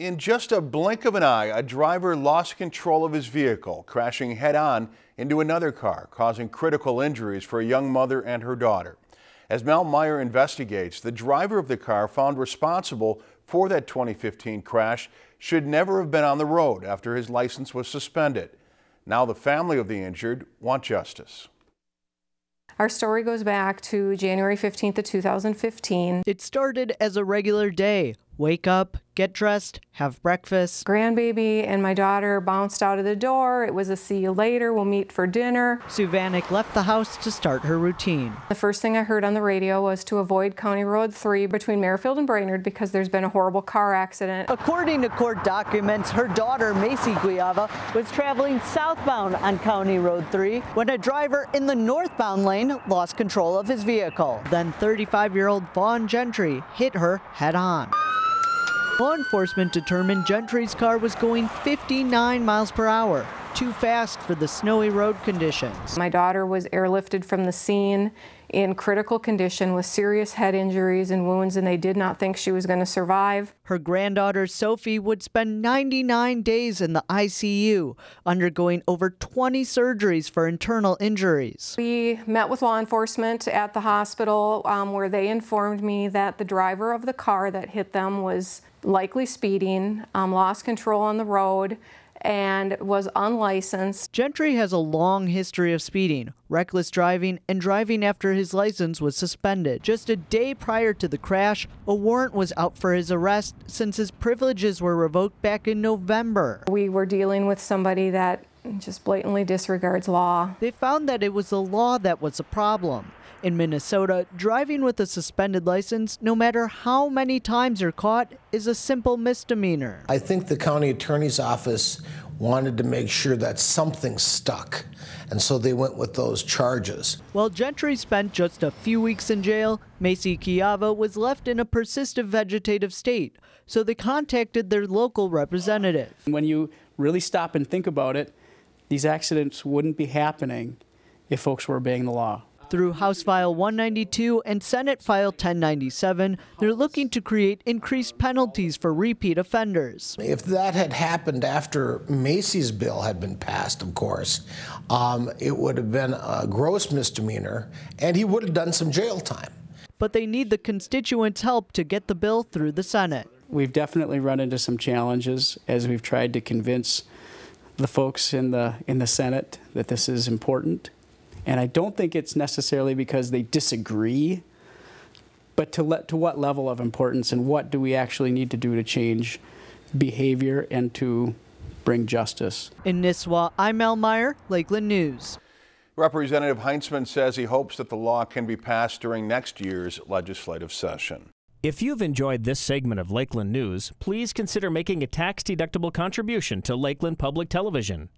In just a blink of an eye, a driver lost control of his vehicle, crashing head on into another car, causing critical injuries for a young mother and her daughter. As Mel Meyer investigates, the driver of the car found responsible for that 2015 crash should never have been on the road after his license was suspended. Now the family of the injured want justice. Our story goes back to January 15th of 2015. It started as a regular day. Wake up, get dressed, have breakfast. Grandbaby and my daughter bounced out of the door. It was a see you later, we'll meet for dinner. Sue Vanek left the house to start her routine. The first thing I heard on the radio was to avoid County Road 3 between Merrifield and Brainerd because there's been a horrible car accident. According to court documents, her daughter, Macy Guiava, was traveling southbound on County Road 3 when a driver in the northbound lane lost control of his vehicle. Then 35-year-old Vaughn Gentry hit her head on. Law enforcement determined Gentry's car was going 59 miles per hour, too fast for the snowy road conditions. My daughter was airlifted from the scene in critical condition with serious head injuries and wounds, and they did not think she was going to survive. Her granddaughter Sophie would spend 99 days in the ICU, undergoing over 20 surgeries for internal injuries. We met with law enforcement at the hospital um, where they informed me that the driver of the car that hit them was likely speeding, um, lost control on the road, and was unlicensed. Gentry has a long history of speeding, reckless driving, and driving after his license was suspended. Just a day prior to the crash, a warrant was out for his arrest since his privileges were revoked back in November. We were dealing with somebody that just blatantly disregards law. They found that it was the law that was a problem. In Minnesota, driving with a suspended license, no matter how many times you're caught, is a simple misdemeanor. I think the county attorney's office wanted to make sure that something stuck, and so they went with those charges. While Gentry spent just a few weeks in jail, Macy Kiava was left in a persistent vegetative state, so they contacted their local representative. When you really stop and think about it, these accidents wouldn't be happening if folks were obeying the law. Through House File 192 and Senate File 1097, they're looking to create increased penalties for repeat offenders. If that had happened after Macy's bill had been passed, of course, um, it would have been a gross misdemeanor and he would have done some jail time. But they need the constituents' help to get the bill through the Senate. We've definitely run into some challenges as we've tried to convince the folks in the in the Senate that this is important and I don't think it's necessarily because they disagree, but to, let, to what level of importance and what do we actually need to do to change behavior and to bring justice. In Nisswa, I'm Mel Meyer, Lakeland News. Representative Heintzeman says he hopes that the law can be passed during next year's legislative session. If you've enjoyed this segment of Lakeland News, please consider making a tax-deductible contribution to Lakeland Public Television.